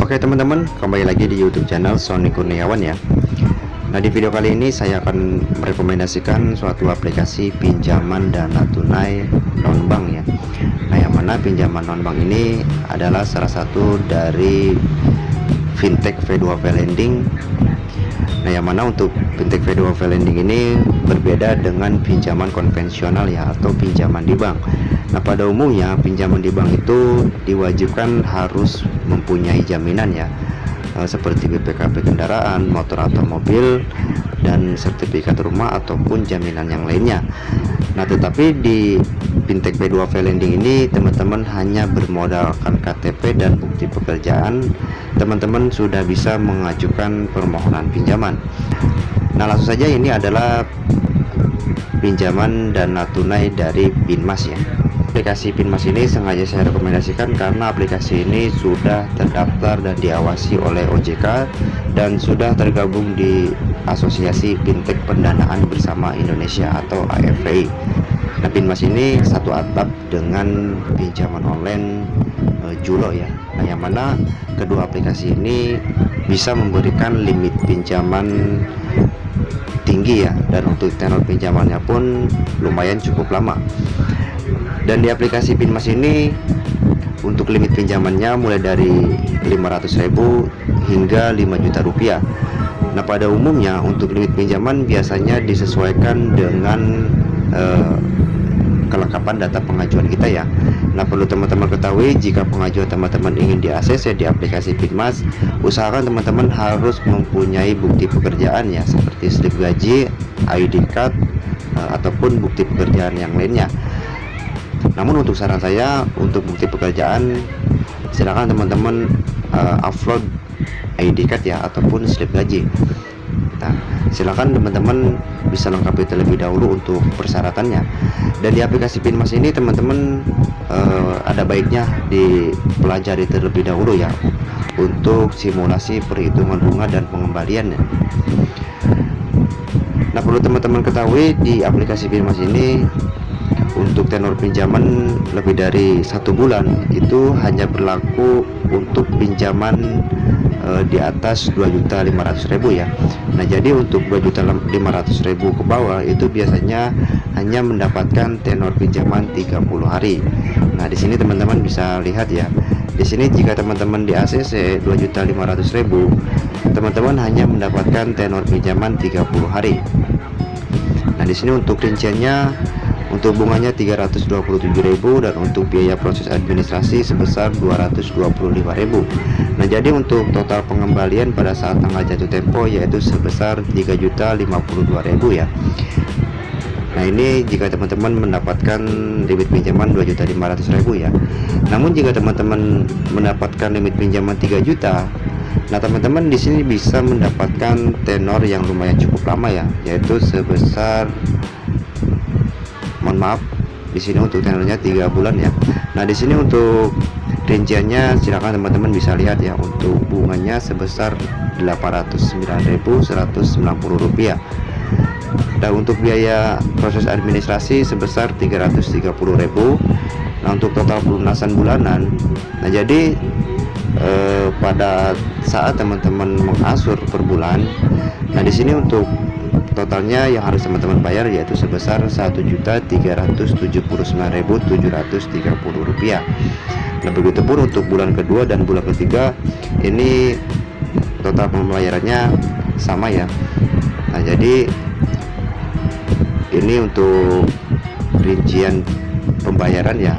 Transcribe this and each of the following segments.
Oke teman-teman, kembali lagi di YouTube channel Sony Kurniawan ya. Nah di video kali ini saya akan merekomendasikan suatu aplikasi pinjaman dana tunai non bank ya. Nah yang mana pinjaman non bank ini adalah salah satu dari fintech V2V lending Nah yang mana untuk fintech V2V lending ini berbeda dengan pinjaman konvensional ya atau pinjaman di bank Nah pada umumnya pinjaman di bank itu diwajibkan harus mempunyai jaminan ya eh, seperti BPKB kendaraan, motor atau mobil dan sertifikat rumah ataupun jaminan yang lainnya. Nah tetapi di fintech B2V lending ini teman-teman hanya bermodalkan KTP dan bukti pekerjaan teman-teman sudah bisa mengajukan permohonan pinjaman. Nah langsung saja ini adalah pinjaman dana tunai dari Binmas ya aplikasi Pinmas ini sengaja saya rekomendasikan karena aplikasi ini sudah terdaftar dan diawasi oleh OJK dan sudah tergabung di Asosiasi Fintech Pendanaan Bersama Indonesia atau AFPI. Nah, Pinmas ini satu atap dengan pinjaman online e, Julo ya. Nah, yang mana kedua aplikasi ini bisa memberikan limit pinjaman tinggi ya dan untuk tenor pinjamannya pun lumayan cukup lama dan di aplikasi Pinmas ini untuk limit pinjamannya mulai dari 500.000 hingga 5 juta rupiah Nah pada umumnya untuk limit pinjaman biasanya disesuaikan dengan uh, kelengkapan data pengajuan kita ya. Nah perlu teman-teman ketahui jika pengajuan teman-teman ingin di ACC di aplikasi Pinmas usahakan teman-teman harus mempunyai bukti pekerjaan ya seperti slip gaji, ID card uh, ataupun bukti pekerjaan yang lainnya. Namun untuk saran saya untuk bukti pekerjaan silakan teman-teman uh, upload ID card ya ataupun slip gaji. Nah silakan teman-teman bisa lengkapi terlebih dahulu untuk persyaratannya. Dan di aplikasi Pinmas ini teman-teman uh, ada baiknya dipelajari terlebih dahulu ya untuk simulasi perhitungan bunga dan pengembalian nah perlu teman-teman ketahui di aplikasi Pinmas ini untuk tenor pinjaman lebih dari satu bulan itu hanya berlaku untuk pinjaman e, di atas 2.500.000 ya. Nah jadi untuk 2.500.000 ke bawah itu biasanya hanya mendapatkan tenor pinjaman 30 hari. Nah di sini teman-teman bisa lihat ya. Di sini jika teman-teman di ACC 2.500.000 teman-teman hanya mendapatkan tenor pinjaman 30 hari. Nah di sini untuk rinciannya untuk bunganya 327.000 dan untuk biaya proses administrasi sebesar 225.000 Nah jadi untuk total pengembalian pada saat tanggal jatuh tempo yaitu sebesar 3.052.000 ya. Nah ini jika teman-teman mendapatkan limit pinjaman 2.500.000 ya. Namun jika teman-teman mendapatkan limit pinjaman 3 juta Nah teman-teman di sini bisa mendapatkan tenor yang lumayan cukup lama ya yaitu sebesar mohon maaf di sini untuk tenornya tiga bulan ya. Nah di sini untuk rinciannya silakan teman-teman bisa lihat ya untuk bunganya sebesar 809.190 rupiah. Dan untuk biaya proses administrasi sebesar 330.000 nah untuk total pelunasan bulanan nah jadi eh, pada saat teman-teman mengasur per bulan nah di sini untuk totalnya yang harus teman-teman bayar yaitu sebesar Rp1.379.730 rupiah. Nah begitu pun untuk bulan kedua dan bulan ketiga ini total pembayarannya sama ya. Nah jadi ini untuk rincian pembayaran ya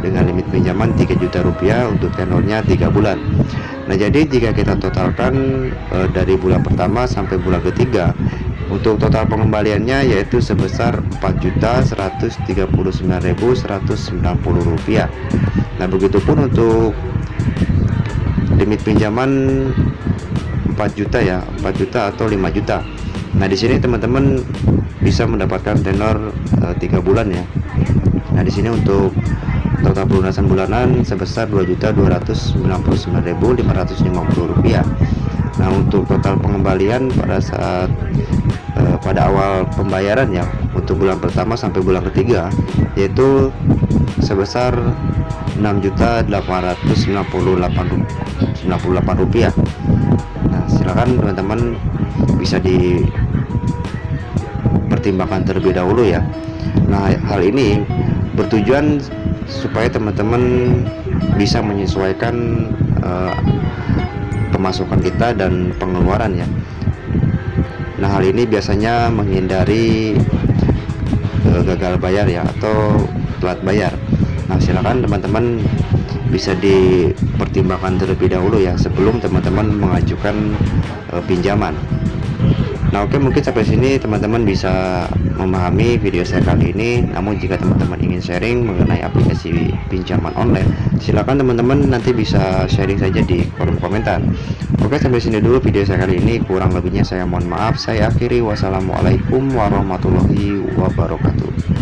dengan limit pinjaman 3 juta rupiah untuk tenornya 3 bulan. Nah jadi jika kita totalkan e, dari bulan pertama sampai bulan ketiga untuk total pengembaliannya yaitu sebesar Rp4.039.190 rupiah. Nah begitupun untuk limit pinjaman 4 juta ya 4 juta atau 5 juta. Nah di sini teman-teman bisa mendapatkan tenor e, eh, 3 bulan ya. Nah di sini untuk total pelunasan bulanan sebesar Rp2.299.550 Nah untuk total pengembalian pada saat eh, pada awal pembayaran ya untuk bulan pertama sampai bulan ketiga yaitu sebesar 6.898 rupiah. Nah silakan teman-teman bisa dipertimbangkan terlebih dahulu ya. Nah hal ini bertujuan supaya teman-teman bisa menyesuaikan uh, pemasukan kita dan pengeluaran ya nah hal ini biasanya menghindari uh, gagal bayar ya atau telat bayar. Nah silakan teman-teman bisa dipertimbangkan terlebih dahulu ya sebelum teman-teman mengajukan uh, pinjaman Nah oke mungkin sampai sini teman-teman bisa memahami video saya kali ini. Namun jika teman-teman ingin sharing mengenai aplikasi pinjaman online Silahkan teman-teman nanti bisa sharing saja di kolom komentar. Oke sampai sini dulu video saya kali ini. Kurang lebihnya saya mohon maaf. Saya akhiri. Wassalamualaikum warahmatullahi wabarakatuh